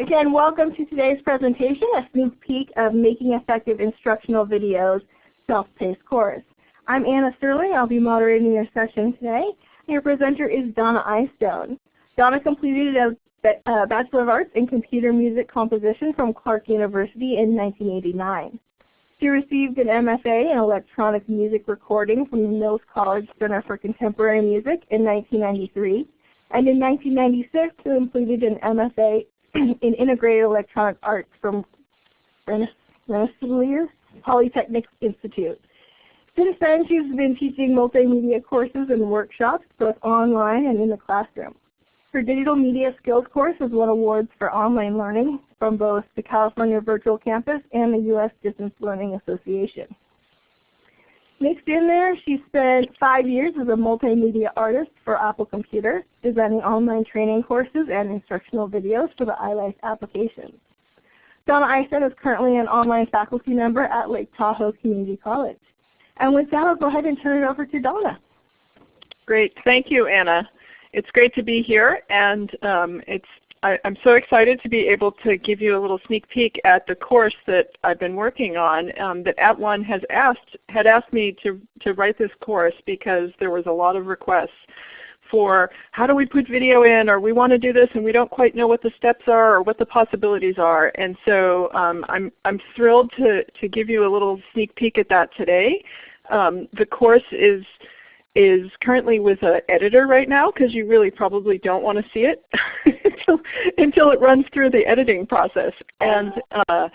again, welcome to today's presentation, a sneak peek of Making Effective Instructional Videos Self-Paced Course. I'm Anna Sterling. I'll be moderating your session today. Your presenter is Donna Eyestone. Donna completed a uh, Bachelor of Arts in Computer Music Composition from Clark University in 1989. She received an MFA in Electronic Music Recording from the Mills College Center for Contemporary Music in 1993. And in 1996, she completed an MFA in Integrated Electronic Arts from Rensselaer Polytechnic Institute. Since then, she's been teaching multimedia courses and workshops, both online and in the classroom. Her Digital Media Skills course has won awards for online learning from both the California Virtual Campus and the U.S. Distance Learning Association. Mixed in there, she spent five years as a multimedia artist for Apple Computer, designing online training courses and instructional videos for the iLife applications. Donna Eyestone is currently an online faculty member at Lake Tahoe Community College. And with that, I'll go ahead and turn it over to Donna. Great. Thank you, Anna. It's great to be here, and um, it's I, am so excited to be able to give you a little sneak peek at the course that I've been working on. Um, that @ONE has asked had asked me to to write this course because there was a lot of requests for how do we put video in, or we want to do this and we don't quite know what the steps are or what the possibilities are. And so um, I'm I'm thrilled to to give you a little sneak peek at that today. Um, the course is is currently with an editor right now because you really probably don't want to see it until, until it runs through the editing process. And uh,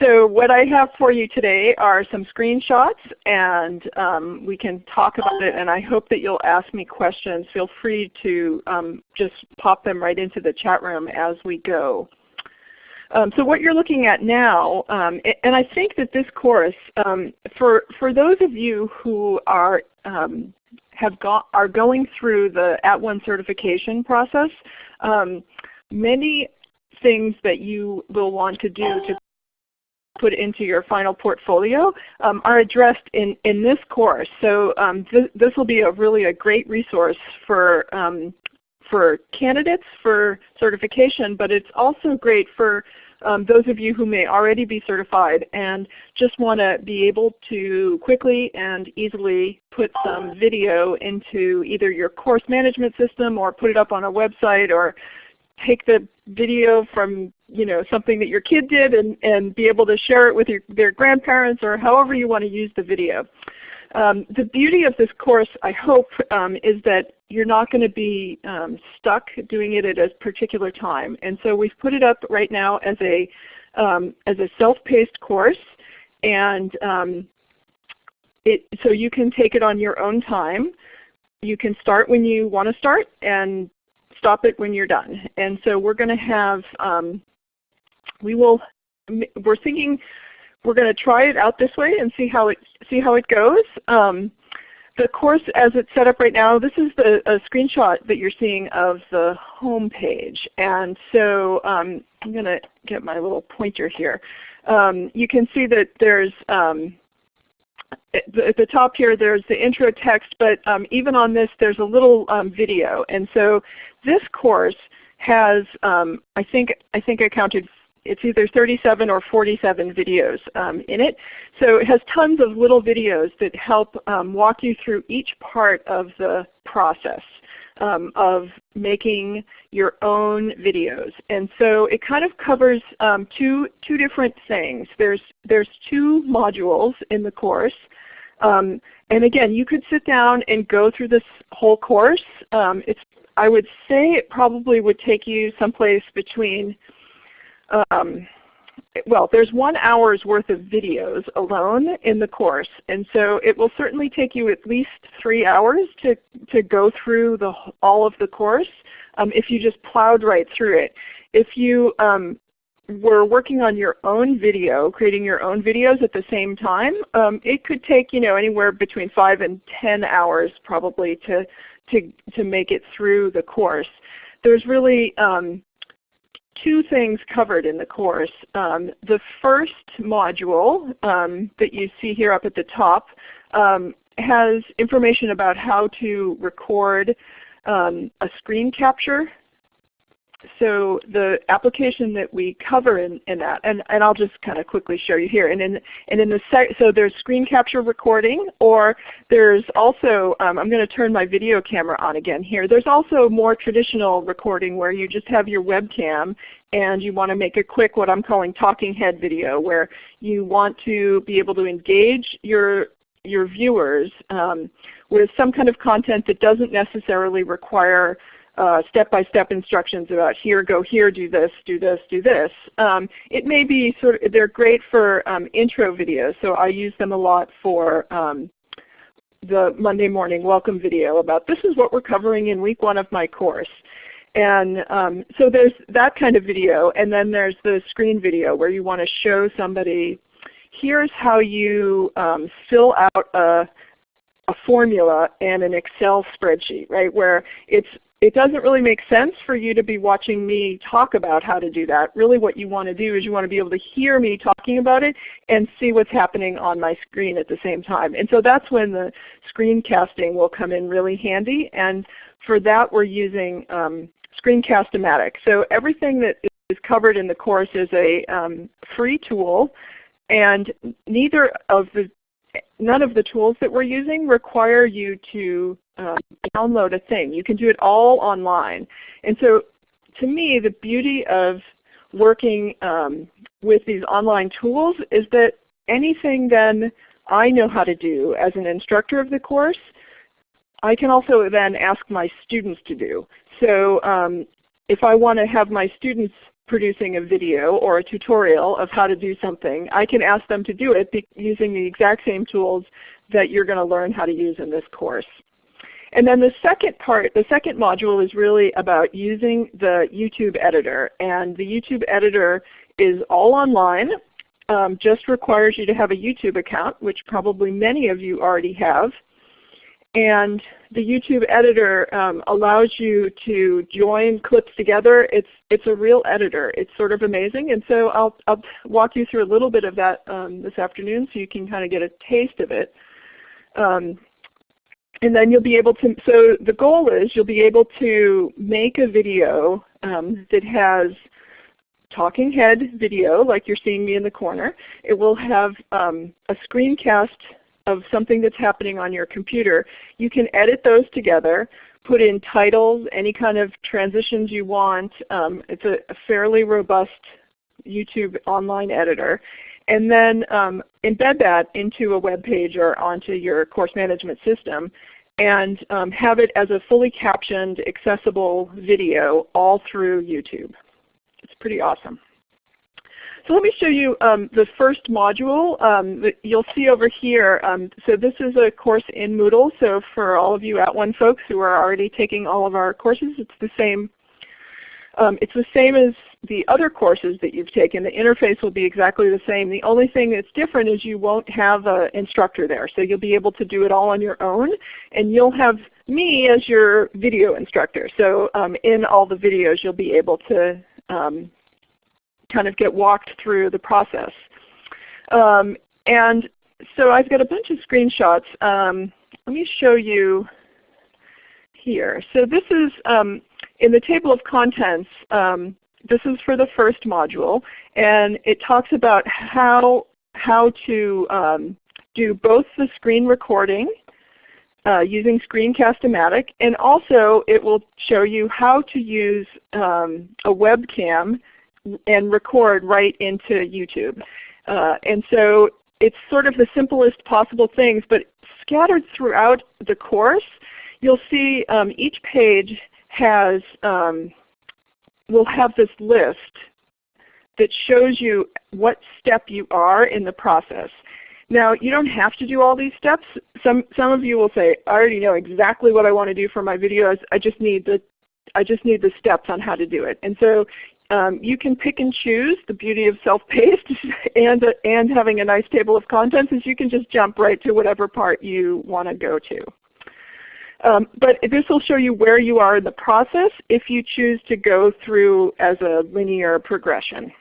so what I have for you today are some screenshots and um, we can talk about it and I hope that you'll ask me questions. Feel free to um, just pop them right into the chat room as we go. Um, so what you're looking at now, um, and I think that this course, um, for, for those of you who are um, have got, are going through the @ONE certification process, um, many things that you will want to do to put into your final portfolio um, are addressed in, in this course. So um, th this will be a really a great resource for, um, for candidates for certification, but it's also great for um, those of you who may already be certified and just want to be able to quickly and easily put some video into either your course management system or put it up on a website or take the video from you know something that your kid did and, and be able to share it with your, their grandparents or however you want to use the video. Um, the beauty of this course, I hope, um, is that you're not going to be um, stuck doing it at a particular time. And so we've put it up right now as a, um, as a self-paced course. And um, it, so you can take it on your own time. You can start when you want to start and stop it when you're done. And so we're going to have, um, we will, we're thinking we're going to try it out this way and see how it see how it goes. Um, the course as it's set up right now, this is the a screenshot that you're seeing of the home page. And so um, I'm going to get my little pointer here. Um, you can see that there's um, at the top here there's the intro text, but um, even on this there's a little um, video. And so this course has, I think I think I counted it's either 37 or 47 videos um, in it. So it has tons of little videos that help um, walk you through each part of the process um, of making your own videos. And so it kind of covers um, two, two different things. There's, there's two modules in the course. Um, and again, you could sit down and go through this whole course. Um, it's, I would say it probably would take you someplace between um, well, there's one hour's worth of videos alone in the course, and so it will certainly take you at least three hours to, to go through the, all of the course um, if you just plowed right through it. If you um, were working on your own video, creating your own videos at the same time, um, it could take you know anywhere between five and ten hours probably to to to make it through the course. There's really um, two things covered in the course. Um, the first module um, that you see here up at the top um, has information about how to record um, a screen capture so the application that we cover in, in that, and, and I'll just kind of quickly show you here. And in, and in the so there's screen capture recording, or there's also, um, I'm going to turn my video camera on again here. There's also more traditional recording where you just have your webcam and you want to make a quick what I'm calling talking head video where you want to be able to engage your your viewers um, with some kind of content that doesn't necessarily require uh, step-by-step -step instructions about here, go here, do this, do this, do this. Um, it may be sort of, they're great for um, intro videos, so I use them a lot for um, the Monday morning welcome video about this is what we're covering in week one of my course. And um, so there's that kind of video, and then there's the screen video where you want to show somebody, here's how you um, fill out a, a formula and an Excel spreadsheet, right? Where it's it doesn't really make sense for you to be watching me talk about how to do that. Really what you want to do is you want to be able to hear me talking about it and see what's happening on my screen at the same time. And so that's when the screencasting will come in really handy. And for that we're using um, Screencast-O-Matic. So everything that is covered in the course is a um, free tool and neither of the none of the tools that we're using require you to um, download a thing. You can do it all online. And so to me, the beauty of working um, with these online tools is that anything then I know how to do as an instructor of the course, I can also then ask my students to do. So um, if I want to have my students producing a video or a tutorial of how to do something, I can ask them to do it using the exact same tools that you're going to learn how to use in this course. And then the second part, the second module is really about using the YouTube editor. And the YouTube editor is all online, um, just requires you to have a YouTube account, which probably many of you already have. And the YouTube editor um, allows you to join clips together. It's, it's a real editor. It's sort of amazing. And so I'll, I'll walk you through a little bit of that um, this afternoon so you can kind of get a taste of it. Um, and then you'll be able to, so the goal is you'll be able to make a video um, that has talking head video like you're seeing me in the corner. It will have um, a screencast of something that's happening on your computer, you can edit those together, put in titles, any kind of transitions you want. Um, it's a, a, fairly robust YouTube online editor. And then um, embed that into a web page or onto your course management system and um, have it as a fully captioned, accessible video all through YouTube. It's pretty awesome. So let me show you um, the first module um, that you'll see over here. Um, so this is a course in Moodle. So for all of you at @ONE folks who are already taking all of our courses, it's the same. Um, it's the same as the other courses that you've taken. The interface will be exactly the same. The only thing that's different is you won't have an instructor there. So you'll be able to do it all on your own. And you'll have me as your video instructor. So um, in all the videos you'll be able to um, kind of get walked through the process. Um, and so I've got a bunch of screenshots. Um, let me show you here. So this is um, in the table of contents. Um, this is for the first module, and it talks about how how to um, do both the screen recording uh, using Screencast-O-Matic, and also it will show you how to use um, a webcam and record right into YouTube. Uh, and so it's sort of the simplest possible things, but scattered throughout the course, you'll see um, each page has um, will have this list that shows you what step you are in the process. Now you don't have to do all these steps. Some some of you will say, I already know exactly what I want to do for my videos. I just need the I just need the steps on how to do it. And so um, you can pick and choose. The beauty of self-paced and, uh, and having a nice table of contents is you can just jump right to whatever part you want to go to. Um, but this will show you where you are in the process if you choose to go through as a linear progression.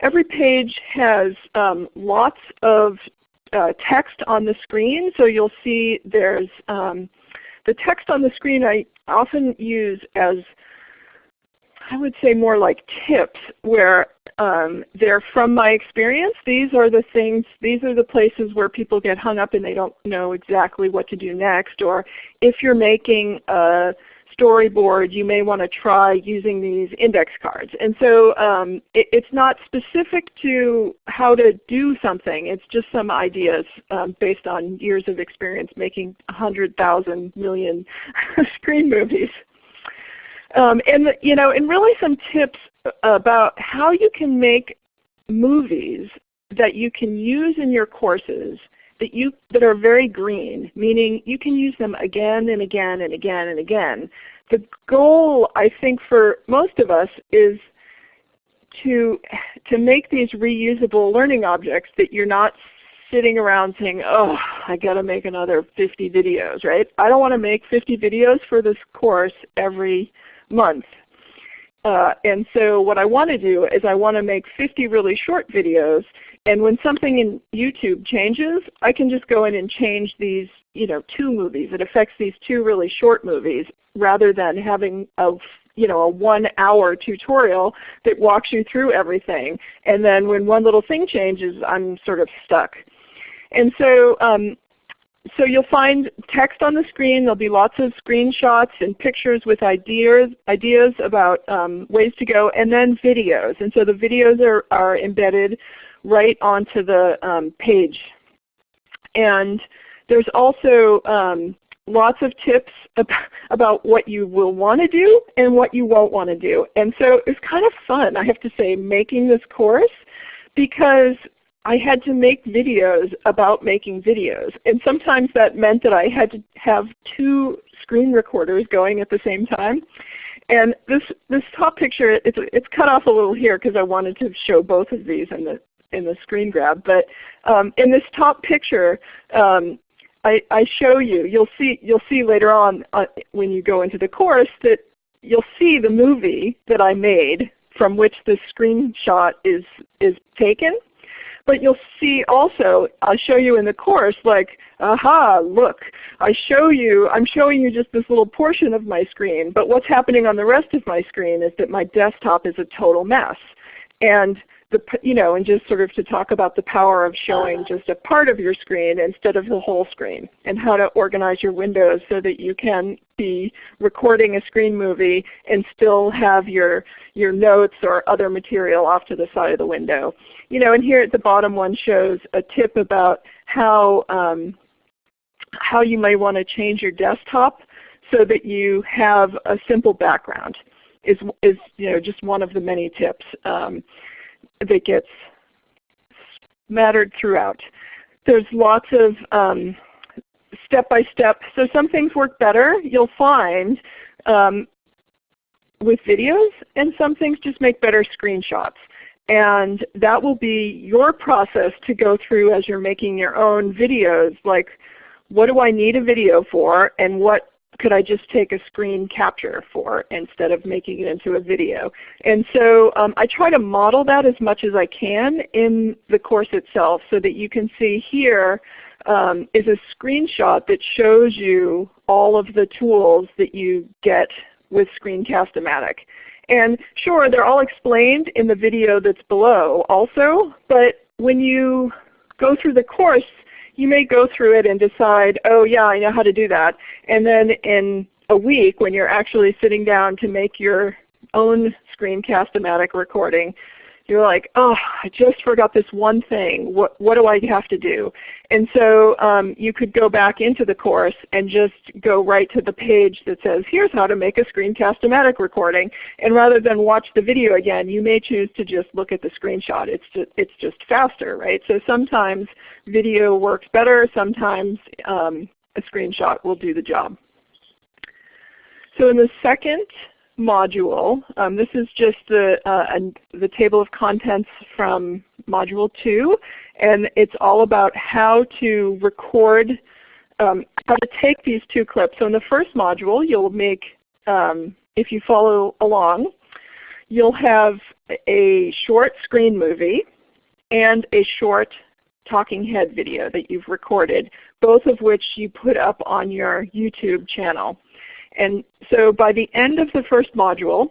Every page has um, lots of uh, text on the screen. So you'll see there's um, the text on the screen I often use as I would say more like tips where um, they're from my experience. These are the things, these are the places where people get hung up and they don't know exactly what to do next. Or if you're making a storyboard, you may want to try using these index cards. And so um, it, it's not specific to how to do something. It's just some ideas um, based on years of experience making 100,000 million screen movies. Um, and you know, and really some tips about how you can make movies that you can use in your courses that you that are very green, meaning you can use them again and again and again and again. The goal I think for most of us is to to make these reusable learning objects that you're not sitting around saying, oh, I got to make another 50 videos, right? I don't want to make 50 videos for this course every month. Uh, and so what I want to do is I want to make 50 really short videos and when something in YouTube changes, I can just go in and change these you know, two movies. It affects these two really short movies rather than having a you know, a one hour tutorial that walks you through everything. And then when one little thing changes, I'm sort of stuck. And so um, so you'll find text on the screen. There'll be lots of screenshots and pictures with ideas, ideas about um, ways to go, and then videos. And so the videos are, are embedded right onto the um, page. And there's also um, lots of tips about, about what you will want to do and what you won't want to do. And so it's kind of fun, I have to say, making this course because I had to make videos about making videos. And sometimes that meant that I had to have two screen recorders going at the same time. And this, this top picture, it's, it's cut off a little here because I wanted to show both of these in the, in the screen grab. But um, in this top picture, um, I, I, show you, you'll see, you'll see later on uh, when you go into the course that you'll see the movie that I made from which this screenshot is, is taken. But you'll see also, I'll show you in the course, like, aha, look, I show you, I'm showing you just this little portion of my screen, but what's happening on the rest of my screen is that my desktop is a total mess. And the, you know, and just sort of to talk about the power of showing just a part of your screen instead of the whole screen, and how to organize your windows so that you can be recording a screen movie and still have your, your notes or other material off to the side of the window. You know, and here at the bottom one shows a tip about how, um, how you may want to change your desktop so that you have a simple background is, is you know, just one of the many tips. Um, that gets mattered throughout. There's lots of um, step-by-step. So some things work better, you'll find, um, with videos, and some things just make better screenshots. And that will be your process to go through as you're making your own videos, like what do I need a video for and what could I just take a screen capture for instead of making it into a video? And so um, I try to model that as much as I can in the course itself so that you can see here um, is a screenshot that shows you all of the tools that you get with Screencast-O-Matic. And sure, they're all explained in the video that's below also, but when you go through the course, you may go through it and decide, oh yeah, I know how to do that. And then in a week when you're actually sitting down to make your own Screencast-O-Matic recording, you're like, oh, I just forgot this one thing. What, what do I have to do? And so um, you could go back into the course and just go right to the page that says, here's how to make a Screencast-O-Matic recording. And rather than watch the video again, you may choose to just look at the screenshot. It's just, it's just faster, right? So sometimes video works better. Sometimes um, a screenshot will do the job. So in the second module. Um, this is just the, uh, the table of contents from Module 2, and it's all about how to record, um, how to take these two clips. So in the first module, you'll make, um, if you follow along, you'll have a short screen movie and a short talking head video that you've recorded, both of which you put up on your YouTube channel. And so by the end of the first module,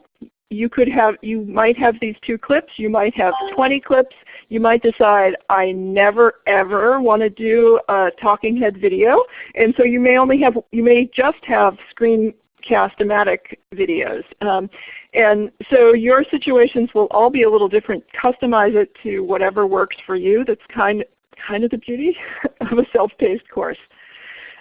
you could have, you might have these two clips, you might have 20 clips, you might decide I never ever want to do a talking head video, and so you may only have, you may just have screencast-o-matic videos. Um, and so your situations will all be a little different. Customize it to whatever works for you. That's kind, kind of the beauty of a self-paced course.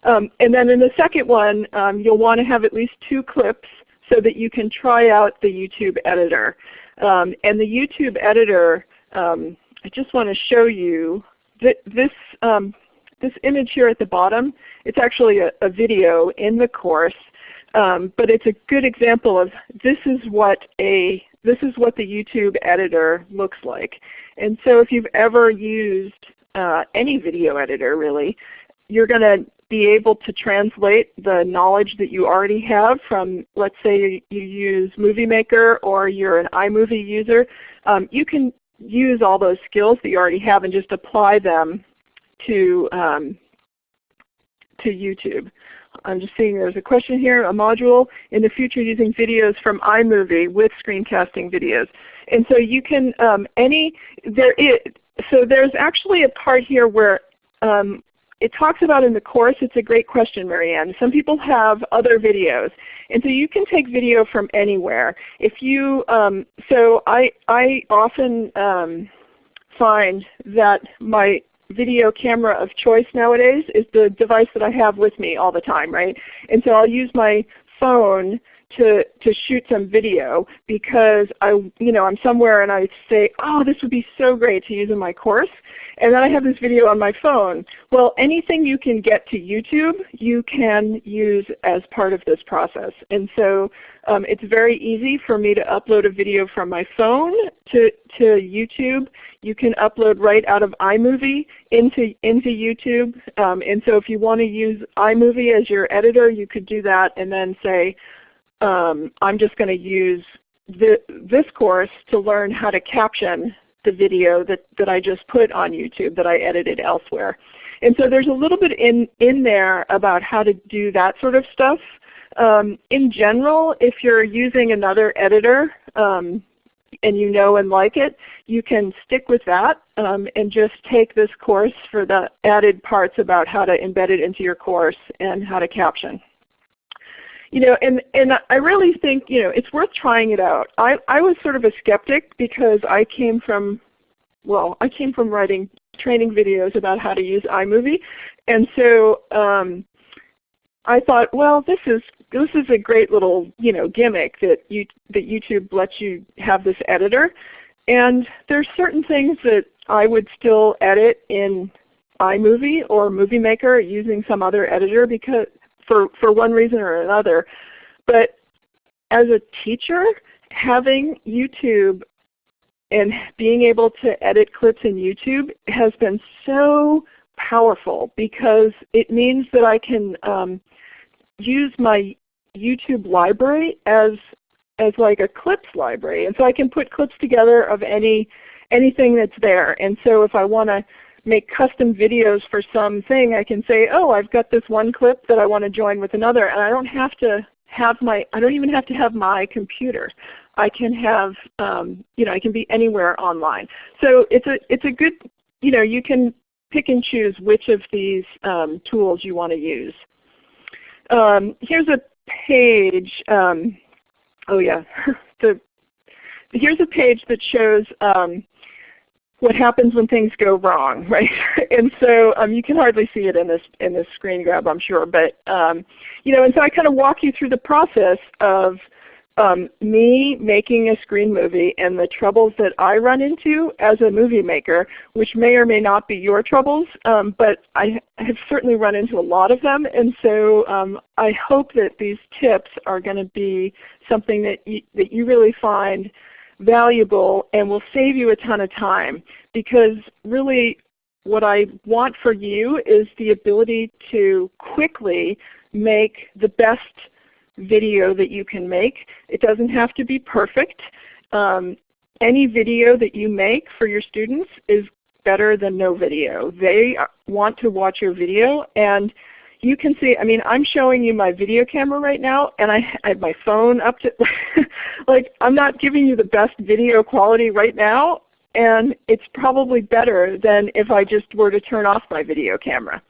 Um, and then in the second one, um, you'll want to have at least two clips so that you can try out the YouTube editor. Um, and the YouTube editor, um, I just want to show you that this, um, this image here at the bottom, it's actually a, a video in the course, um, but it's a good example of this is what a this is what the YouTube editor looks like. And so if you've ever used uh, any video editor really, you're going to be able to translate the knowledge that you already have from, let's say you use Movie Maker or you're an iMovie user. Um, you can use all those skills that you already have and just apply them to, um, to YouTube. I'm just seeing there's a question here, a module in the future using videos from iMovie with screencasting videos. And so you can, um, any, there is, so there's actually a part here where um, it talks about in the course, it's a great question, Marianne. Some people have other videos. And so you can take video from anywhere. If you, um, so I, I often um, find that my video camera of choice nowadays is the device that I have with me all the time, right? And so I'll use my phone to, to shoot some video because I, you know, I'm somewhere and I say, oh, this would be so great to use in my course. And then I have this video on my phone. Well, anything you can get to YouTube, you can use as part of this process. And so um, it's very easy for me to upload a video from my phone to, to YouTube. You can upload right out of iMovie into, into YouTube. Um, and so if you want to use iMovie as your editor, you could do that and then say, um, I'm just going to use the, this course to learn how to caption the video that, that I just put on YouTube that I edited elsewhere. And so there's a little bit in, in there about how to do that sort of stuff. Um, in general, if you're using another editor um, and you know and like it, you can stick with that um, and just take this course for the added parts about how to embed it into your course and how to caption you know, and, and I really think you know, it's worth trying it out. I, I was sort of a skeptic because I came from, well, I came from writing training videos about how to use iMovie. And so um, I thought, well, this is this is a great little you know gimmick that you that YouTube lets you have this editor. And there's certain things that I would still edit in iMovie or Movie Maker using some other editor because for, for one reason or another. But as a teacher, having YouTube and being able to edit clips in YouTube has been so powerful because it means that I can um, use my YouTube library as as like a clips library. And so I can put clips together of any anything that's there. And so if I want to make custom videos for something, I can say, oh, I've got this one clip that I want to join with another, and I don't have to have my, I don't even have to have my computer. I can have, um, you know, I can be anywhere online. So it's a, it's a good, you know, you can pick and choose which of these um, tools you want to use. Um, here's a page, um, oh yeah, the, here's a page that shows um, what happens when things go wrong, right? and so um, you can hardly see it in this in this screen grab, I'm sure. But um, you know, and so I kind of walk you through the process of um, me making a screen movie and the troubles that I run into as a movie maker, which may or may not be your troubles, um, but I have certainly run into a lot of them. And so um, I hope that these tips are going to be something that you, that you really find valuable and will save you a ton of time because really what I want for you is the ability to quickly make the best video that you can make. It doesn't have to be perfect. Um, any video that you make for your students is better than no video. They want to watch your video and you can see, I mean, I'm showing you my video camera right now, and I, I have my phone up to, like, I'm not giving you the best video quality right now, and it's probably better than if I just were to turn off my video camera.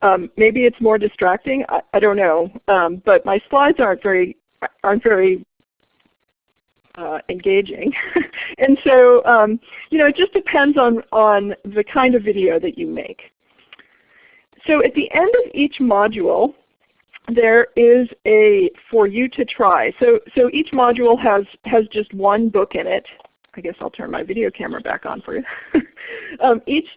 Um, maybe it's more distracting, I, I don't know, um, but my slides aren't very, aren't very uh, engaging. and so um, you know, it just depends on, on the kind of video that you make. So at the end of each module, there is a for you to try. So, so each module has, has just one book in it. I guess I'll turn my video camera back on for you. um, each,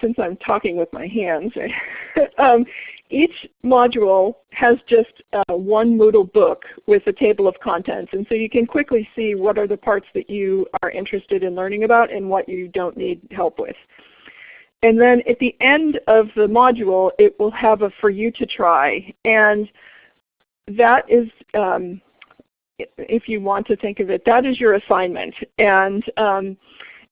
since I'm talking with my hands, um, each module has just uh, one Moodle book with a table of contents. And so you can quickly see what are the parts that you are interested in learning about and what you don't need help with. And then at the end of the module, it will have a for you to try. And that is, um, if you want to think of it, that is your assignment. And, um,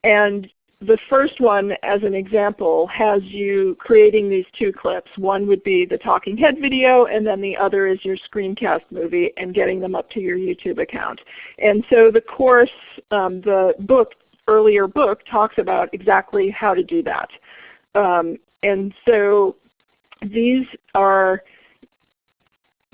and the first one, as an example, has you creating these two clips. One would be the talking head video, and then the other is your screencast movie and getting them up to your YouTube account. And so the course, um, the book, earlier book, talks about exactly how to do that. Um, and so these are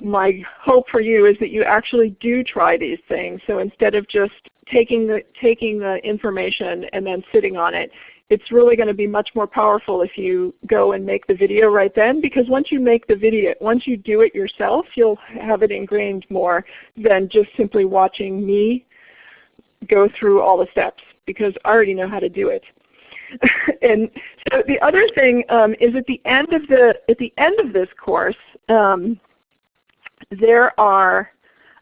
my hope for you is that you actually do try these things. So instead of just taking the, taking the information and then sitting on it, it's really going to be much more powerful if you go and make the video right then because once you make the video, once you do it yourself, you'll have it ingrained more than just simply watching me go through all the steps because I already know how to do it. and so the other thing um, is at the end of the at the end of this course, um, there are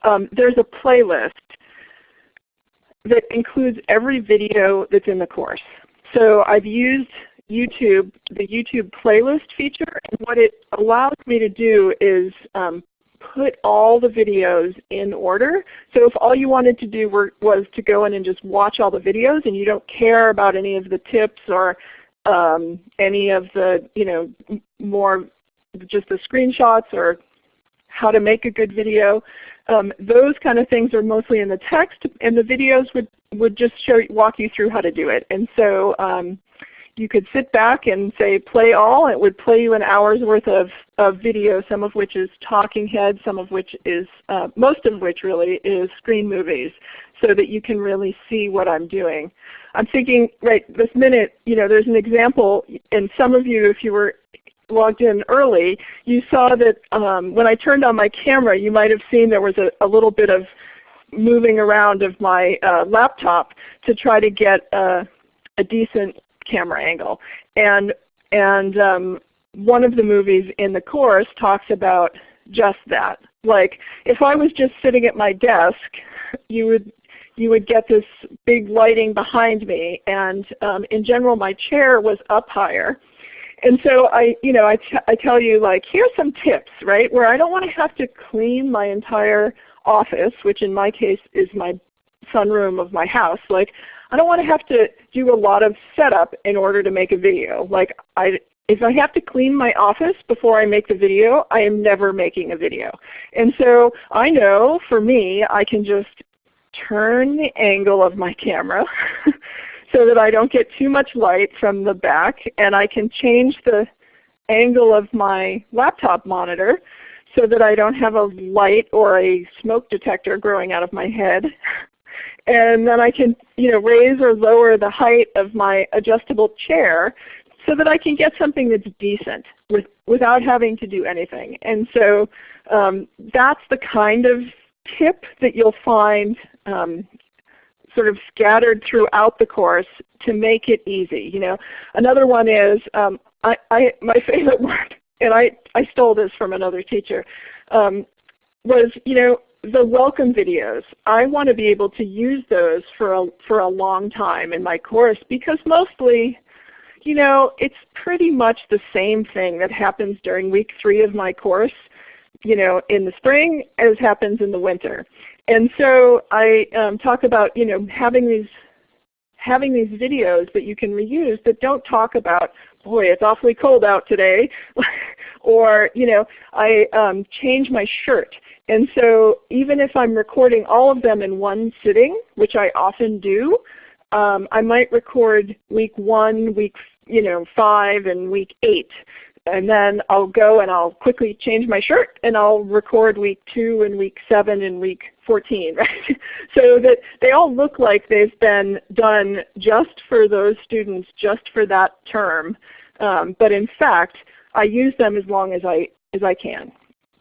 um, there's a playlist that includes every video that's in the course. So I've used YouTube, the YouTube playlist feature, and what it allows me to do is um, put all the videos in order. So if all you wanted to do were, was to go in and just watch all the videos and you don't care about any of the tips or um, any of the, you know, more just the screenshots or how to make a good video, um, those kind of things are mostly in the text and the videos would, would just show, walk you through how to do it. And so um, you could sit back and say play all. It would play you an hour's worth of, of video, some of which is talking heads, some of which is, uh, most of which really is screen movies so that you can really see what I'm doing. I'm thinking right this minute, you know, there's an example, and some of you, if you were logged in early, you saw that um, when I turned on my camera, you might have seen there was a, a little bit of moving around of my uh, laptop to try to get a, a decent camera angle. And, and um, one of the movies in the course talks about just that. Like if I was just sitting at my desk, you would you would get this big lighting behind me, and um, in general my chair was up higher. And so I, you know, I, I tell you like, here's some tips, right? Where I don't want to have to clean my entire office, which in my case is my sunroom of my house. Like I don't want to have to do a lot of setup in order to make a video. Like I, if I have to clean my office before I make the video, I am never making a video. And so I know for me, I can just turn the angle of my camera so that I don't get too much light from the back and I can change the angle of my laptop monitor so that I don't have a light or a smoke detector growing out of my head and then I can you know, raise or lower the height of my adjustable chair so that I can get something that's decent with, without having to do anything. And so um, that's the kind of tip that you'll find um, sort of scattered throughout the course to make it easy. You know, another one is um, I, I, my favorite word, and I, I stole this from another teacher, um, was you know the welcome videos, I want to be able to use those for a, for a long time in my course because mostly, you know, it's pretty much the same thing that happens during week three of my course, you know, in the spring as happens in the winter. And so I um, talk about, you know, having these having these videos that you can reuse that don't talk about, boy, it's awfully cold out today, or you know, I um, changed my shirt. And so even if I'm recording all of them in one sitting, which I often do, um, I might record week one, week you know, five, and week eight and then I'll go and I'll quickly change my shirt and I'll record week 2 and week 7 and week 14, right? so that they all look like they've been done just for those students, just for that term. Um, but in fact, I use them as long as I, as I can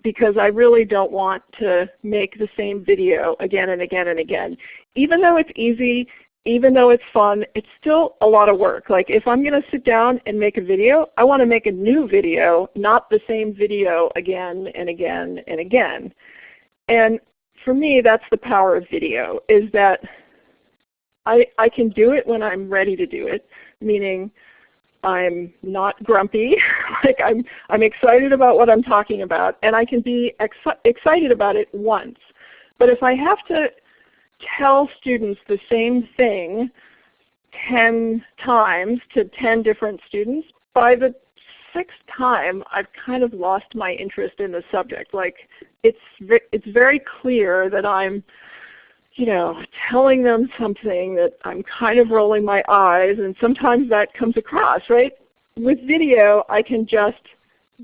because I really don't want to make the same video again and again and again. Even though it's easy, even though it's fun, it's still a lot of work. Like if I'm going to sit down and make a video, I want to make a new video, not the same video again and again and again. And for me, that's the power of video, is that I, I can do it when I'm ready to do it, meaning I'm not grumpy, like I'm, I'm excited about what I'm talking about, and I can be ex excited about it once. But if I have to tell students the same thing 10 times to 10 different students, by the sixth time I've kind of lost my interest in the subject. Like it's, it's very clear that I'm you know, telling them something that I'm kind of rolling my eyes and sometimes that comes across, right? With video I can just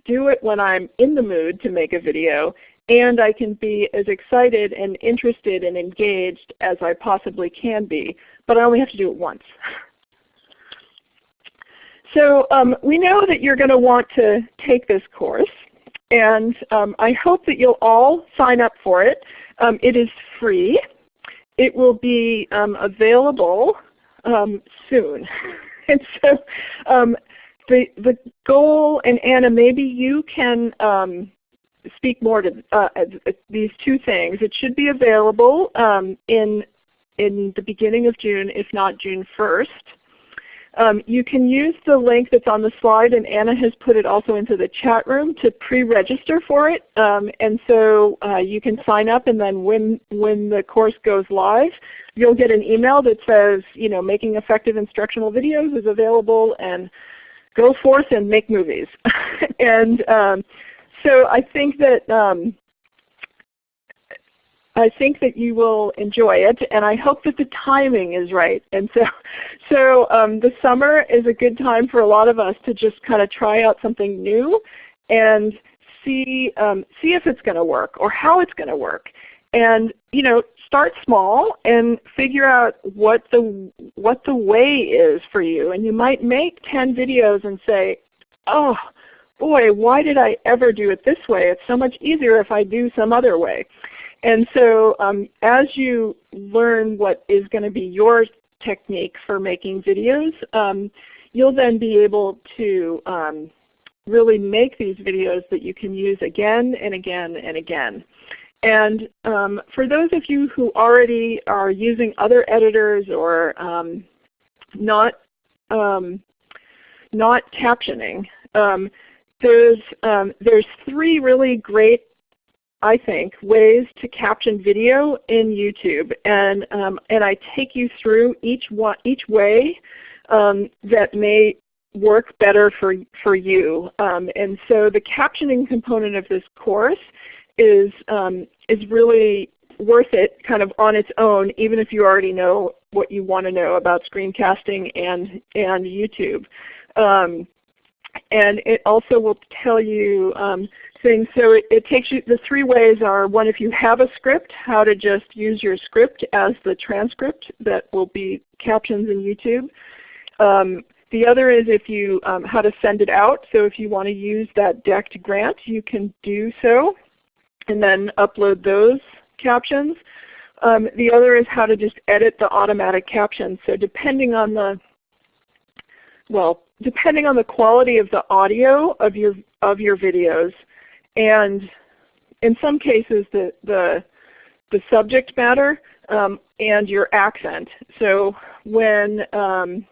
do it when I'm in the mood to make a video and I can be as excited and interested and engaged as I possibly can be, but I only have to do it once. So um, we know that you're going to want to take this course, and um, I hope that you'll all sign up for it. Um, it is free. It will be um, available um, soon. and so um, the, the goal, and Anna, maybe you can speak more to uh, these two things. It should be available um, in, in the beginning of June, if not June 1st. Um, you can use the link that's on the slide, and Anna has put it also into the chat room to pre-register for it. Um, and so uh, you can sign up, and then when, when the course goes live, you'll get an email that says, you know, making effective instructional videos is available, and go forth and make movies. and um, so I think that um, I think that you will enjoy it, and I hope that the timing is right. And so, so um, the summer is a good time for a lot of us to just kind of try out something new and see um, see if it's going to work or how it's going to work. And you know, start small and figure out what the what the way is for you. And you might make 10 videos and say, oh, boy, why did I ever do it this way? It's so much easier if I do some other way. And so um, as you learn what is going to be your technique for making videos, um, you'll then be able to um, really make these videos that you can use again and again and again. And um, for those of you who already are using other editors or um, not, um, not captioning, there's, there's three really great, I think, ways to caption video in YouTube. And, um, and I take you through each, one, each way um, that may work better for, for you. Um, and so the captioning component of this course is, um, is really worth it kind of on its own, even if you already know what you want to know about screencasting and, and YouTube. And it also will tell you um, things. So it, it, takes you, the three ways are one, if you have a script, how to just use your script as the transcript that will be captions in YouTube. Um, the other is if you, um, how to send it out. So if you want to use that DECT grant, you can do so and then upload those captions. Um, the other is how to just edit the automatic captions. So depending on the, well, depending on the quality of the audio of your of your videos, and in some cases the the the subject matter um, and your accent. So when um,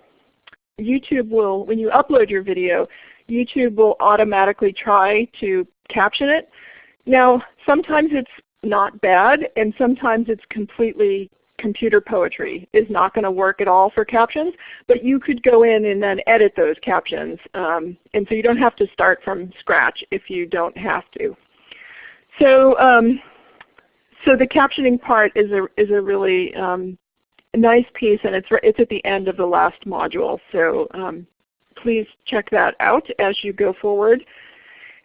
YouTube will, when you upload your video, YouTube will automatically try to caption it. Now sometimes it's not bad and sometimes it's completely computer poetry is not going to work at all for captions, but you could go in and then edit those captions. Um, and so you don't have to start from scratch if you don't have to. So, um, so the captioning part is a, is a really um, nice piece and it's, it's at the end of the last module. So um, please check that out as you go forward.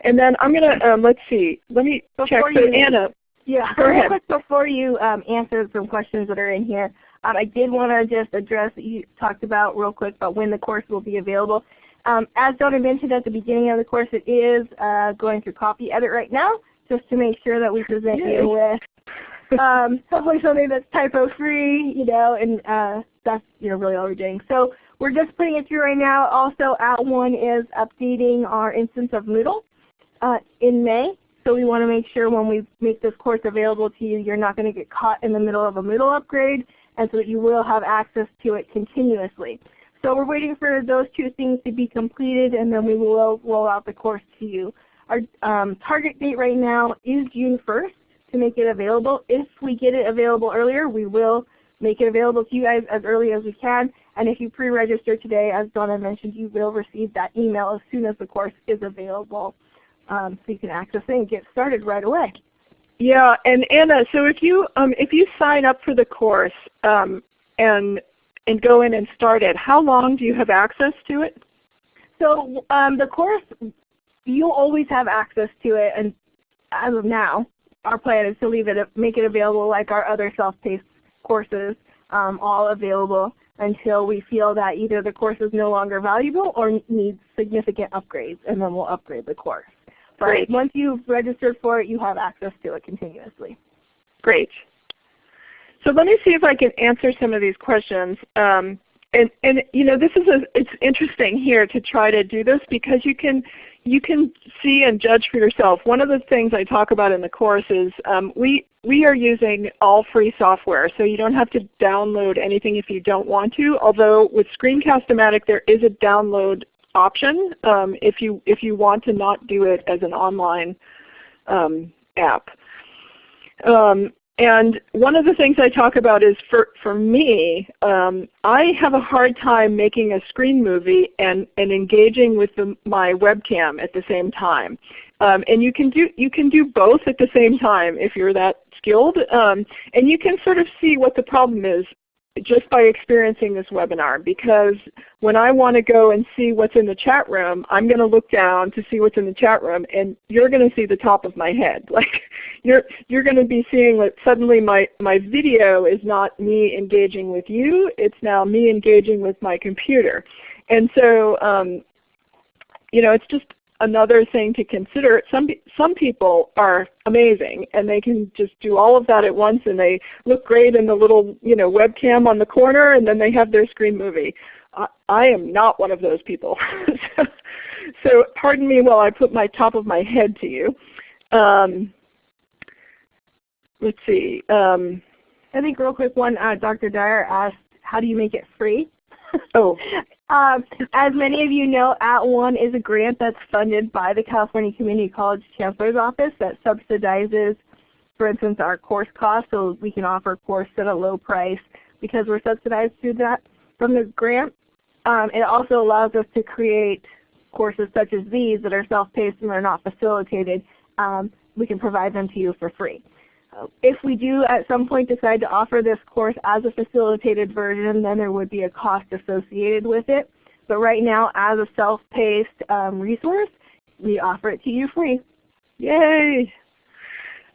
And then I'm going to, um, let's see, let me Before check. So you- Anna, Yeah, Go real ahead. quick before you um, answer some questions that are in here, um, I did want to just address that you talked about real quick about when the course will be available. Um, as Donna mentioned at the beginning of the course, it is uh, going through copy edit right now, just to make sure that we present Yay. you with um, hopefully something that's typo free, you know, and uh, that's you know really all we're doing. So we're just putting it through right now. Also, @ONE is updating our instance of Moodle uh, in May. So we want to make sure when we make this course available to you, you're not going to get caught in the middle of a Moodle upgrade, and so that you will have access to it continuously. So we're waiting for those two things to be completed, and then we will roll out the course to you. Our um, target date right now is June 1st to make it available. If we get it available earlier, we will make it available to you guys as early as we can. And if you pre-register today, as Donna mentioned, you will receive that email as soon as the course is available um, so you can access it and get started right away. Yeah, and Anna, so if you um, if you sign up for the course um, and and go in and start it, how long do you have access to it? So um, the course, you'll always have access to it, and as of now, our plan is to leave it, make it available like our other self-paced courses, um, all available until we feel that either the course is no longer valuable or needs significant upgrades, and then we'll upgrade the course. But Great. once you've registered for it, you have access to it continuously. Great. So let me see if I can answer some of these questions. Um, and, and you know, this is a, it's interesting here to try to do this because you can you can see and judge for yourself. One of the things I talk about in the course is um, we we are using all free software, so you don't have to download anything if you don't want to. Although with Screencast-O-Matic there is a download option um, if you if you want to not do it as an online um, app. Um, and one of the things I talk about is for, for me, um, I have a hard time making a screen movie and, and engaging with the, my webcam at the same time. Um, and you can do you can do both at the same time if you're that skilled. And you can sort of see what the problem is just by experiencing this webinar because when I want to go and see what's in the chat room, I'm going to look down to see what's in the chat room and you're going to see the top of my head. Like you're you're going to be seeing that suddenly my, my video is not me engaging with you, it's now me engaging with my computer. And so um, you know, it's just another thing to consider. Some, some people are amazing and they can just do all of that at once and they look great in the little you know, webcam on the corner and then they have their screen movie. I, I am not one of those people. so, so pardon me while I put my top of my head to you. Um, let's see. Um, I think real quick one, uh, Dr. Dyer asked, how do you make it free? oh, Um, as many of you know, @ONE is a grant that's funded by the California Community College Chancellor's Office that subsidizes, for instance, our course costs so we can offer a course at a low price because we're subsidized through that from the grant. Um, it also allows us to create courses such as these that are self-paced and are not facilitated. Um, we can provide them to you for free. If we do at some point decide to offer this course as a facilitated version, then there would be a cost associated with it. But right now, as a self-paced um, resource, we offer it to you free. Yay!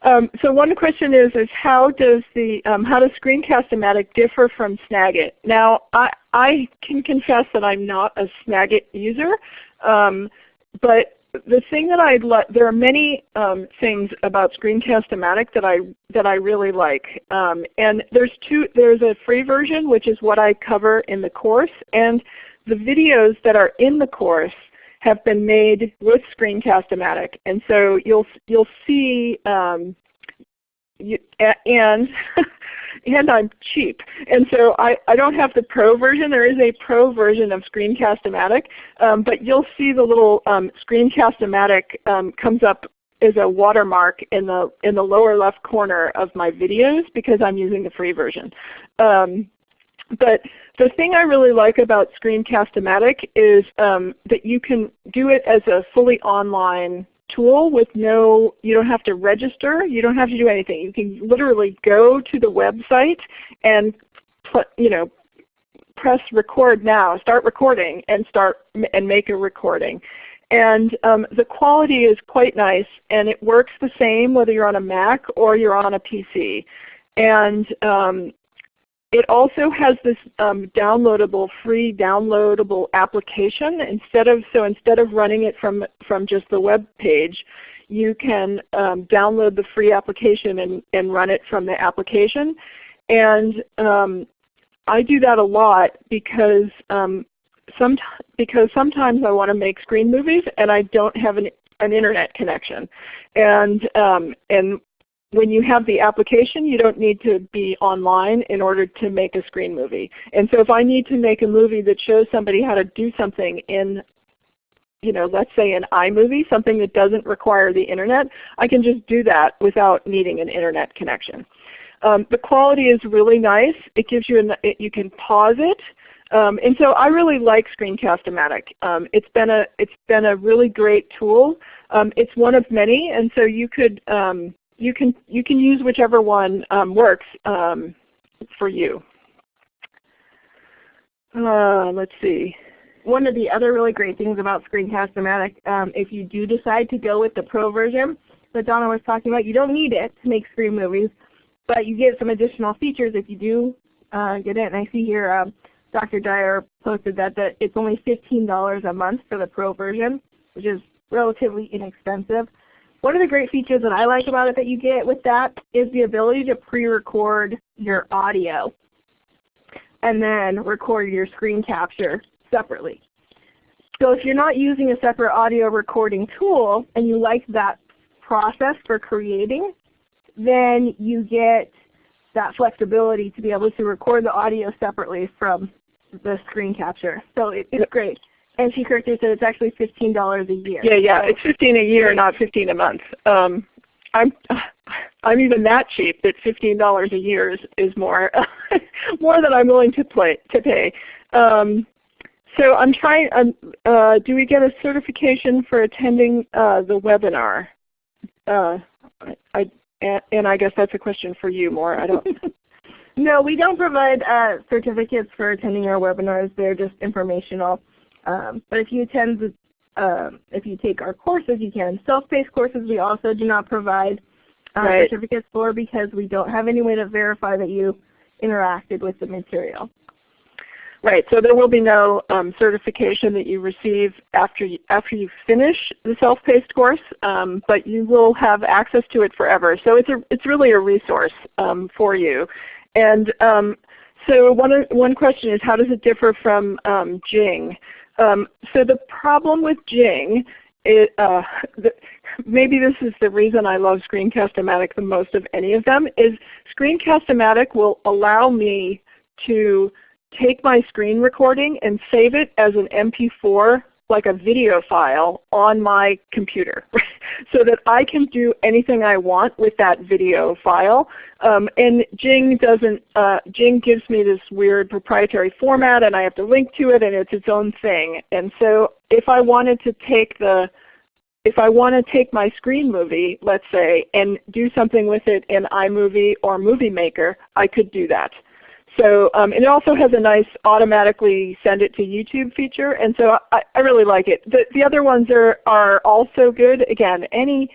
Um, so one question is, is how does the um, how does Screencast-O-Matic differ from Snagit? Now, I, I can confess that I'm not a Snagit user, um, but the thing that I like, there are many um, things about Screencast-O-Matic that I that I really like, um, and there's two. There's a free version, which is what I cover in the course, and the videos that are in the course have been made with Screencast-O-Matic, and so you'll you'll see. Um, you, and and I'm cheap, and so I, I don't have the pro version. There is a pro version of Screencast-O-Matic, um, but you'll see the little um, Screencast-O-Matic um, comes up as a watermark in the in the lower left corner of my videos because I'm using the free version. Um, but the thing I really like about Screencast-O-Matic is um, that you can do it as a fully online tool with no, you don't have to register, you don't have to do anything. You can literally go to the website and you know, press record now, start recording and start and make a recording. And um, the quality is quite nice and it works the same whether you're on a Mac or you're on a PC. And um, it also has this um, downloadable, free downloadable application. Instead of so instead of running it from from just the web page, you can um, download the free application and, and run it from the application. And um, I do that a lot because um, some, because sometimes I want to make screen movies and I don't have an, an internet connection. And, um, and when you have the application, you don't need to be online in order to make a screen movie. And so if I need to make a movie that shows somebody how to do something in you know, let's say an iMovie, something that doesn't require the internet, I can just do that without needing an internet connection. Um, the quality is really nice. It gives you, an, it, you can pause it. Um, and so I really like Screencast-O-Matic. Um, it's been a it's been a really great tool. Um, it's one of many, and so you could um, you can you can use whichever one um, works um, for you. Uh, let's see. One of the other really great things about Screencast-O-Matic, um, if you do decide to go with the Pro version that Donna was talking about, you don't need it to make screen movies, but you get some additional features if you do uh, get it. And I see here um, Dr. Dyer posted that, that it's only $15 a month for the Pro version, which is relatively inexpensive. One of the great features that I like about it that you get with that is the ability to pre-record your audio and then record your screen capture separately. So if you're not using a separate audio recording tool and you like that process for creating, then you get that flexibility to be able to record the audio separately from the screen capture. So it, it's great. And she correctly said it's actually fifteen dollars a year. Yeah, yeah, so, it's fifteen a year, not fifteen a month. Um, I'm I'm even that cheap that fifteen dollars a year is, is more more than I'm willing to play to pay. Um, so I'm trying. Um, uh, do we get a certification for attending uh, the webinar? Uh, I, I, and I guess that's a question for you more. I don't. no, we don't provide uh, certificates for attending our webinars. They're just informational. Um, but if you attend, the, uh, if you take our courses, you can. Self-paced courses we also do not provide uh, right. certificates for because we don't have any way to verify that you interacted with the material. Right, so there will be no um, certification that you receive after you, after you finish the self-paced course, um, but you will have access to it forever. So it's, a, it's really a resource um, for you. And um, so one, one question is how does it differ from um, Jing? Um, so the problem with Jing, uh, the, maybe this is the reason I love Screencast-O-Matic the most of any of them, is Screencast-O-Matic will allow me to take my screen recording and save it as an MP4 like a video file on my computer so that I can do anything I want with that video file. Um, and Jing doesn't, uh, Jing gives me this weird proprietary format and I have to link to it and it's its own thing. And so if I wanted to take the if I want to take my screen movie, let's say, and do something with it in iMovie or Movie Maker, I could do that. So um, it also has a nice automatically send it to YouTube feature, and so I, I really like it. The, the other ones are, are also good. Again, any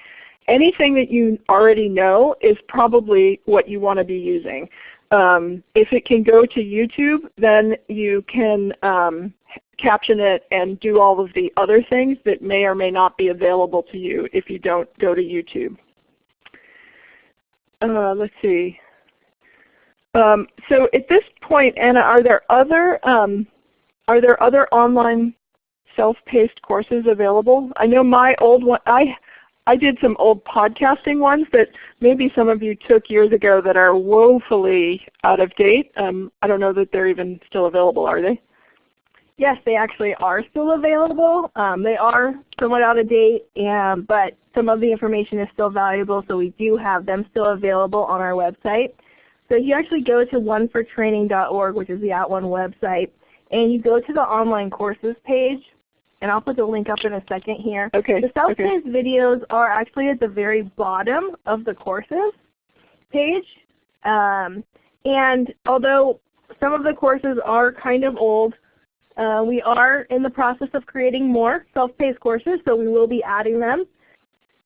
anything that you already know is probably what you want to be using. Um, if it can go to YouTube, then you can um, caption it and do all of the other things that may or may not be available to you if you don't go to YouTube. Uh, let's see. Um, so at this point, Anna, are there other um, are there other online self-paced courses available? I know my old one. I I did some old podcasting ones that maybe some of you took years ago that are woefully out of date. Um, I don't know that they're even still available, are they? yes, they actually are still available. Um, they are somewhat out of date, and, but some of the information is still valuable, so we do have them still available on our website. So you actually go to onefortraining.org, which is the At @ONE website, and you go to the online courses page, and I'll put the link up in a second here. Okay. The self-paced okay. videos are actually at the very bottom of the courses page. Um, and although some of the courses are kind of old, uh, we are in the process of creating more self-paced courses, so we will be adding them.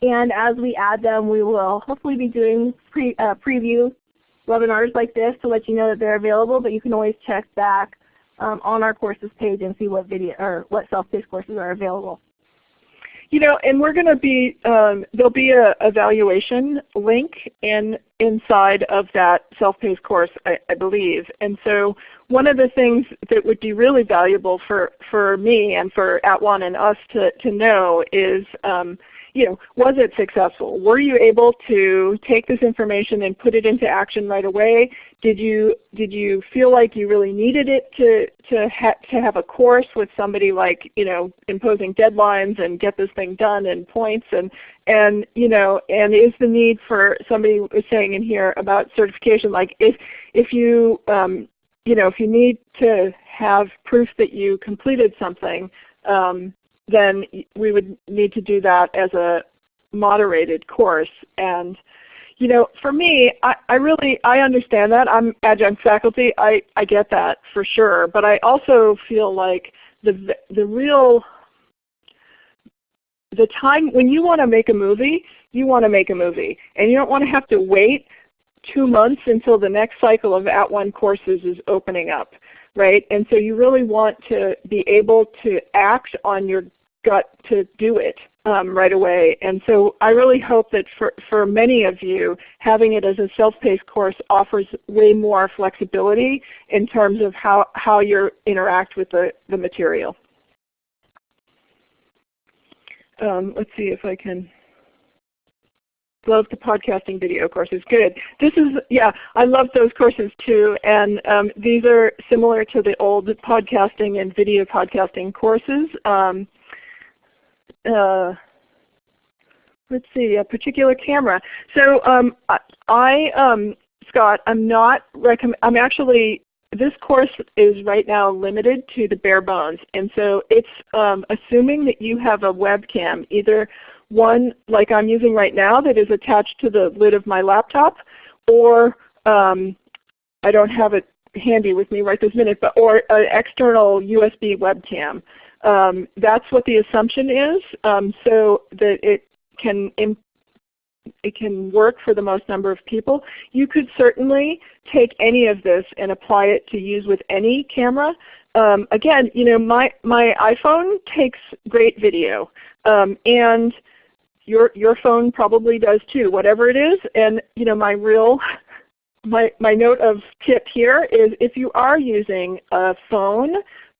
And as we add them, we will hopefully be doing pre, uh, preview webinars like this to let you know that they're available, but you can always check back um, on our courses page and see what video or what self-paced courses are available. You know, and we're going to be, um, there'll be a evaluation link in, inside of that self-paced course, I, I, believe. And so one of the things that would be really valuable for, for me and for At @ONE and us to, to know is um, you know, was it successful? Were you able to take this information and put it into action right away? Did you did you feel like you really needed it to to ha to have a course with somebody like you know imposing deadlines and get this thing done in points and and you know and is the need for somebody was saying in here about certification like if if you um, you know if you need to have proof that you completed something um, then we would need to do that as a moderated course. And you know, for me, I, I really I understand that. I'm adjunct faculty. I, I get that for sure. But I also feel like the the real the time when you want to make a movie, you want to make a movie. And you don't want to have to wait two months until the next cycle of At @ONE courses is opening up right? And so you really want to be able to act on your gut to do it um, right away. And so I really hope that for, for many of you, having it as a self-paced course offers way more flexibility in terms of how, how you interact with the, the material. Um, let's see if I can love the podcasting video courses. Good. This is, yeah, I love those courses too. And um, these are similar to the old podcasting and video podcasting courses. Um, uh, let's see, a particular camera. So um, I, um, Scott, I'm not recommend. I'm actually this course is right now limited to the bare bones, and so it's um, assuming that you have a webcam, either one like I'm using right now that is attached to the lid of my laptop, or um, I don't have it handy with me right this minute, but or an external USB webcam. Um, that's what the assumption is, um, so that it can it can work for the most number of people. You could certainly take any of this and apply it to use with any camera. Um, again, you know, my my iPhone takes great video, um, and your your phone probably does too, whatever it is. And you know, my real my my note of tip here is if you are using a phone,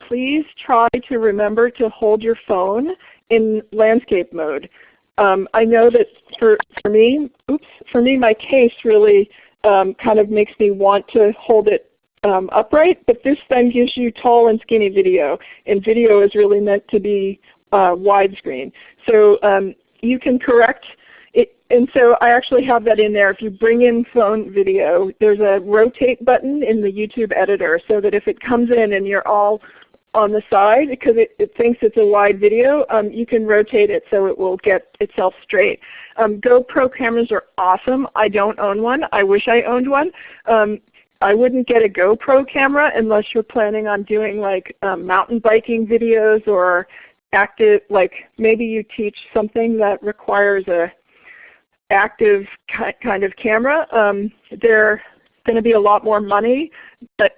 please try to remember to hold your phone in landscape mode. Um, I know that for for me, oops, for me my case really um, kind of makes me want to hold it um, upright, but this then gives you tall and skinny video, and video is really meant to be uh, widescreen. So um, you can correct it, and so I actually have that in there. If you bring in phone video, there's a rotate button in the YouTube editor so that if it comes in and you're all on the side because it, it thinks it's a wide video, um, you can rotate it so it will get itself straight. Um, GoPro cameras are awesome. I don't own one. I wish I owned one. Um, I wouldn't get a GoPro camera unless you're planning on doing like um, mountain biking videos or active, like maybe you teach something that requires a active kind of camera. Um, they're going to be a lot more money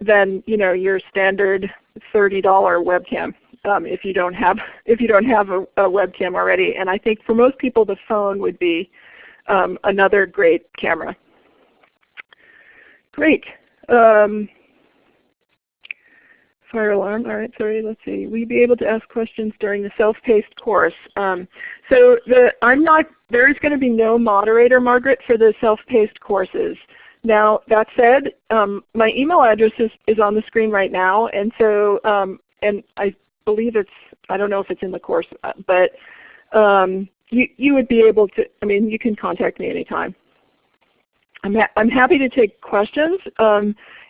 than you know your standard $30 webcam um, if you don't have if you don't have a, a, webcam already. And I think for most people the phone would be um, another great camera. Great. Um, fire alarm. All right, sorry, let's see. Will you be able to ask questions during the self-paced course? Um, so the, I'm not, there is going to be no moderator, Margaret, for the self-paced courses. Now that said, um, my email address is, is on the screen right now, and so um, and I believe it's, I don't know if it's in the course, uh, but um, you, you would be able to, I mean, you can contact me anytime. I'm, ha I'm happy to take questions.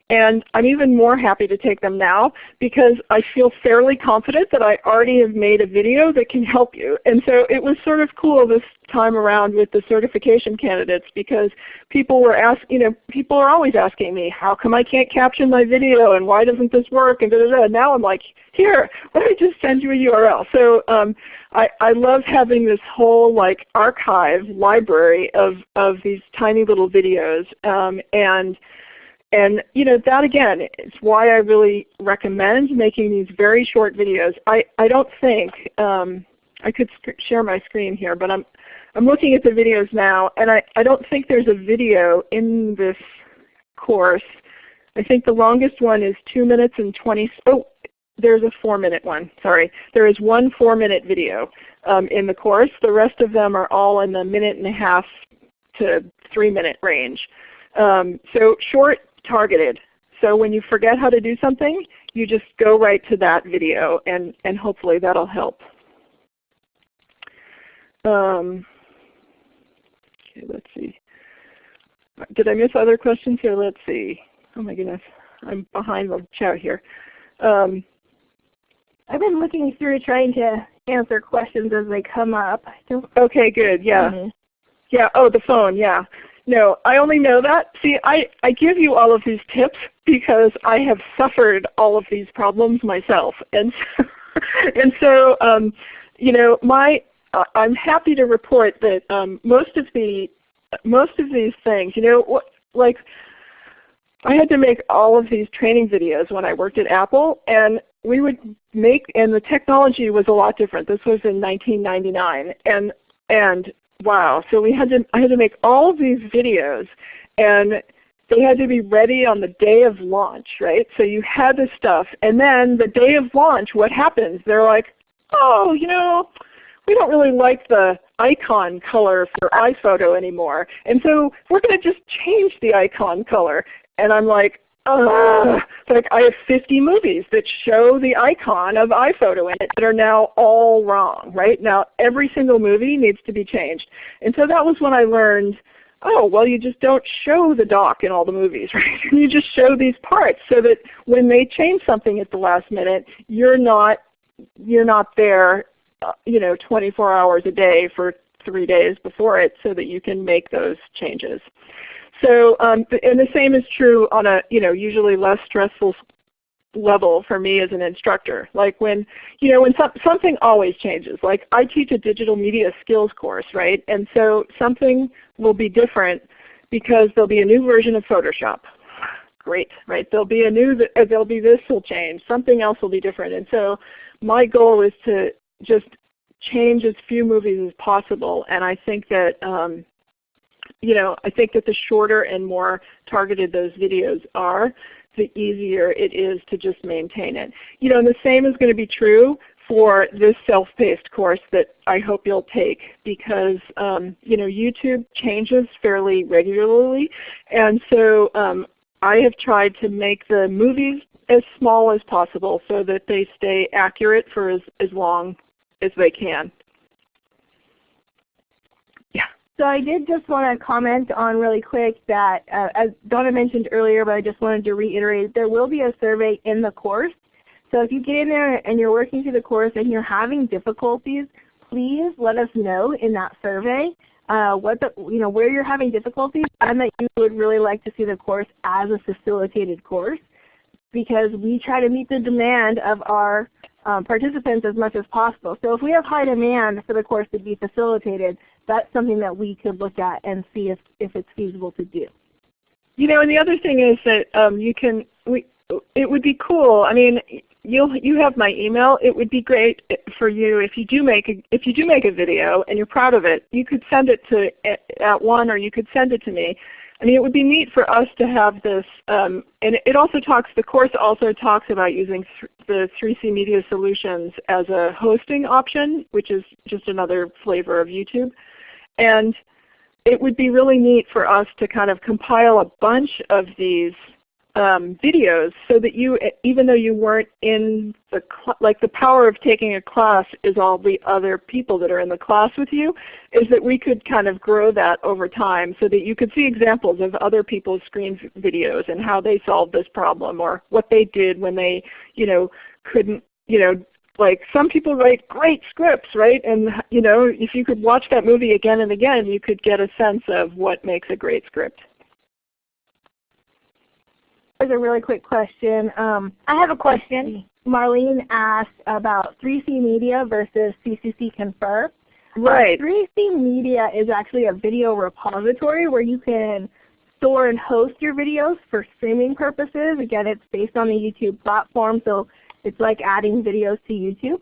And I'm even more happy to take them now because I feel fairly confident that I already have made a video that can help you. And so it was sort of cool this time around with the certification candidates because people were asking, you know, people are always asking me, how come I can't caption my video and why doesn't this work and da da da. Now I'm like, here, let me just send you a URL. So um, I, I love having this whole like archive library of, of these tiny little videos. Um, and and you know that again is why I really recommend making these very short videos. I, I don't think, um, I could share my screen here, but I'm, I'm looking at the videos now and I, I don't think there's a video in this course. I think the longest one is 2 minutes and 20, oh there's a 4 minute one, sorry. There is one 4 minute video um, in the course. The rest of them are all in the minute and a half to 3 minute range. Um, so short targeted. So when you forget how to do something, you just go right to that video and, and hopefully that'll help. Um, okay, let's see. Did I miss other questions here? Let's see. Oh my goodness, I'm behind the chat here. Um, I've been looking through trying to answer questions as they come up. Okay, good. Yeah. Mm -hmm. Yeah. Oh, the phone. Yeah. No, I only know that. See, I, I give you all of these tips because I have suffered all of these problems myself. And so, and so um, you know, my, uh, I'm happy to report that um, most of the most of these things, you know, what, like I had to make all of these training videos when I worked at Apple, and we would make, and the technology was a lot different. This was in 1999, and and wow. So we had to, I had to make all of these videos and they had to be ready on the day of launch, right? So you had this stuff and then the day of launch, what happens? They're like, oh, you know, we don't really like the icon color for iPhoto anymore. And so we're going to just change the icon color. And I'm like, uh, like I have 50 movies that show the icon of iPhoto in it that are now all wrong. Right now, every single movie needs to be changed. And so that was when I learned, oh, well, you just don't show the dock in all the movies, right? you just show these parts so that when they change something at the last minute, you're not you're not there, uh, you know, 24 hours a day for three days before it, so that you can make those changes. So, um, and the same is true on a you know usually less stressful level for me as an instructor. Like when you know when some, something always changes. Like I teach a digital media skills course, right? And so something will be different because there'll be a new version of Photoshop. Great, right? There'll be a new uh, there'll be this will change. Something else will be different. And so my goal is to just change as few movies as possible. And I think that um, you know, I think that the shorter and more targeted those videos are, the easier it is to just maintain it. You know, and the same is going to be true for this self-paced course that I hope you'll take because um, you know YouTube changes fairly regularly, and so um, I have tried to make the movies as small as possible so that they stay accurate for as, as long as they can. So I did just want to comment on really quick that, uh, as Donna mentioned earlier, but I just wanted to reiterate, there will be a survey in the course. So if you get in there and you're working through the course and you're having difficulties, please let us know in that survey uh, what the, you know, where you're having difficulties and that you would really like to see the course as a facilitated course because we try to meet the demand of our um, participants as much as possible. So if we have high demand for the course to be facilitated, that's something that we could look at and see if, if it's feasible to do. You know, and the other thing is that um, you can, we, it would be cool. I mean, you'll you have my email. It would be great for you if you do make a if you do make a video and you're proud of it. You could send it to @ONE, or you could send it to me. I mean, it would be neat for us to have this, um, and it also talks, the course also talks about using th the 3C Media Solutions as a hosting option, which is just another flavor of YouTube. And it would be really neat for us to kind of compile a bunch of these um, videos so that you, even though you weren't in the, like the power of taking a class is all the other people that are in the class with you, is that we could kind of grow that over time so that you could see examples of other people's screen videos and how they solved this problem or what they did when they, you know, couldn't, you know, like some people write great scripts, right? And you know, if you could watch that movie again and again, you could get a sense of what makes a great script. There's a really quick question. Um, I have a question. Marlene asked about 3C Media versus CCC Confer. Right. Uh, 3C Media is actually a video repository where you can store and host your videos for streaming purposes. Again, it's based on the YouTube platform, so it's like adding videos to YouTube.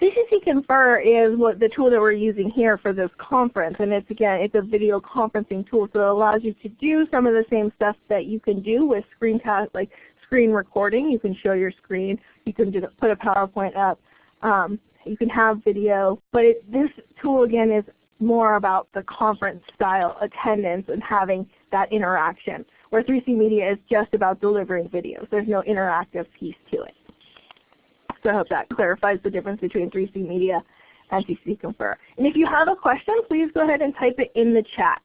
CCC Confer is what the tool that we're using here for this conference, and it's again it's a video conferencing tool, so it allows you to do some of the same stuff that you can do with screencast, like screen recording. You can show your screen, you can do, put a PowerPoint up, um, you can have video, but it, this tool again is more about the conference style attendance and having that interaction, where 3C Media is just about delivering videos. There's no interactive piece to it. So I hope that clarifies the difference between 3C Media and CC Confer. And if you have a question, please go ahead and type it in the chat.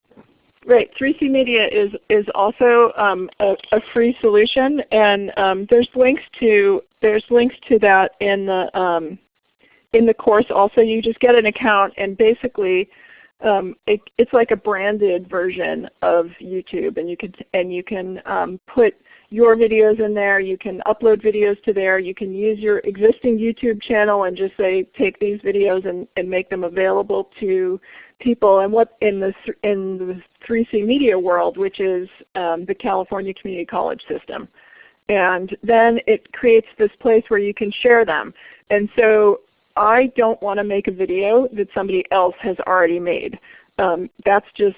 Right. 3C Media is is also um, a, a, free solution, and um, there's links to there's links to that in the um, in the course. Also, you just get an account, and basically, um, it, it's like a branded version of YouTube, and you can and you can um, put your videos in there. You can upload videos to there. You can use your existing YouTube channel and just say take these videos and, and make them available to people. And what in the in the 3C Media world, which is um, the California Community College system, and then it creates this place where you can share them. And so I don't want to make a video that somebody else has already made. Um, that's just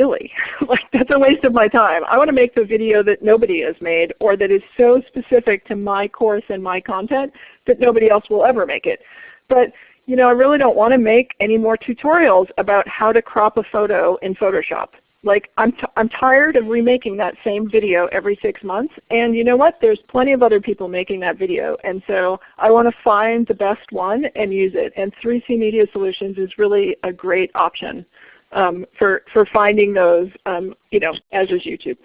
silly. like that's a waste of my time. I want to make the video that nobody has made or that is so specific to my course and my content that nobody else will ever make it. But you know, I really don't want to make any more tutorials about how to crop a photo in Photoshop. Like I'm, I'm tired of remaking that same video every six months. And you know what? There's plenty of other people making that video. And so I want to find the best one and use it. And 3C Media Solutions is really a great option um, for, for finding those, um, you know, as is YouTube.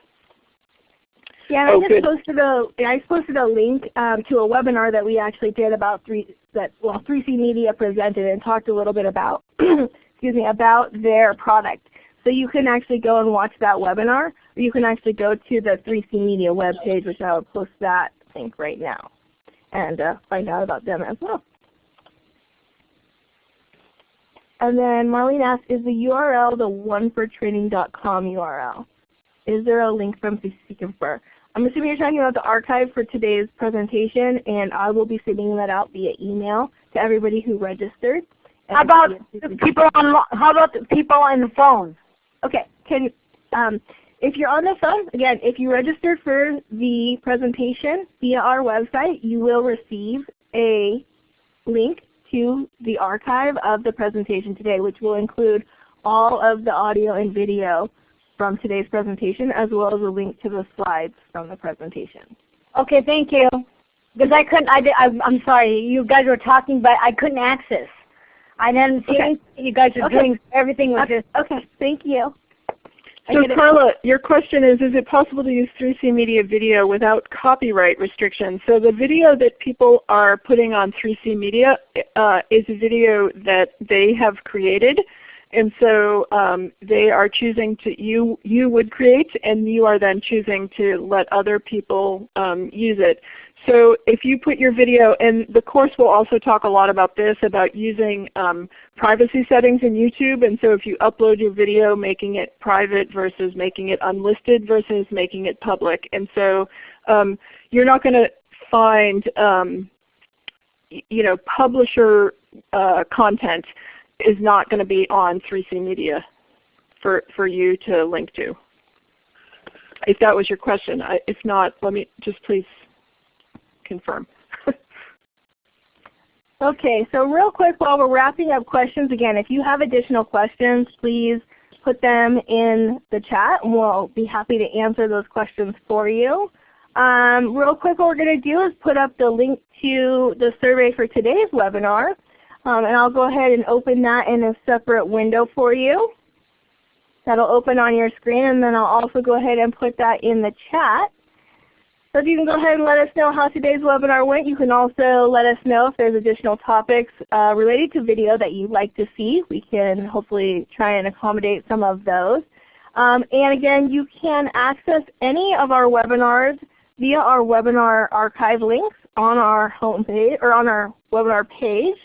Yeah, oh, I just posted a I posted a link um, to a webinar that we actually did about three that well 3C Media presented and talked a little bit about excuse me about their product. So you can actually go and watch that webinar, or you can actually go to the 3C Media webpage, which I will post that link right now, and uh, find out about them as well. And then Marlene asked, is the URL the onefortraining.com URL? Is there a link from CC Confer? I'm assuming you're talking about the archive for today's presentation, and I will be sending that out via email to everybody who registered. How about the people on? How about the people on the phone? Okay. Can um, if you're on the phone, again, if you registered for the presentation via our website, you will receive a link to the archive of the presentation today, which will include all of the audio and video from today's presentation, as well as a link to the slides from the presentation. Okay, thank you. Because I couldn't, I, am sorry, you guys were talking, but I couldn't access. I didn't see okay. You guys are okay. doing, everything was okay. just. Okay, thank you. So Carla, your question is, is it possible to use 3C Media video without copyright restrictions? So the video that people are putting on 3C Media uh, is a video that they have created. And so um, they are choosing to, you, you would create and you are then choosing to let other people um, use it. So if you put your video, and the course will also talk a lot about this, about using um, privacy settings in YouTube. And so if you upload your video, making it private versus making it unlisted versus making it public. And so um, you're not going to find um, you know, publisher uh, content is not going to be on 3C Media for, for you to link to. If that was your question. I, if not, let me just please confirm. okay, so real quick while we're wrapping up questions, again, if you have additional questions, please put them in the chat and we'll be happy to answer those questions for you. Um, real quick what we're going to do is put up the link to the survey for today's webinar. Um, and I'll go ahead and open that in a separate window for you. That'll open on your screen and then I'll also go ahead and put that in the chat. So if you can go ahead and let us know how today's webinar went. You can also let us know if there's additional topics uh, related to video that you'd like to see. We can hopefully try and accommodate some of those. Um, and again, you can access any of our webinars via our webinar archive links on our homepage or on our webinar page.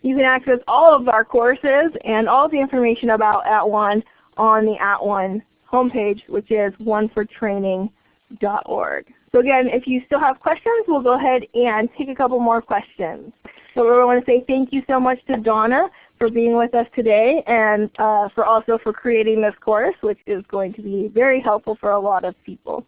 You can access all of our courses and all the information about At @ONE on the At @ONE homepage, which is onefortraining.com org. So again, if you still have questions, we'll go ahead and take a couple more questions. So I want to say thank you so much to Donna for being with us today and uh, for also for creating this course, which is going to be very helpful for a lot of people.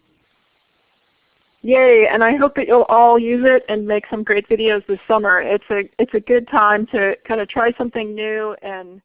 Yay, and I hope that you'll all use it and make some great videos this summer. It's a, it's a good time to kind of try something new and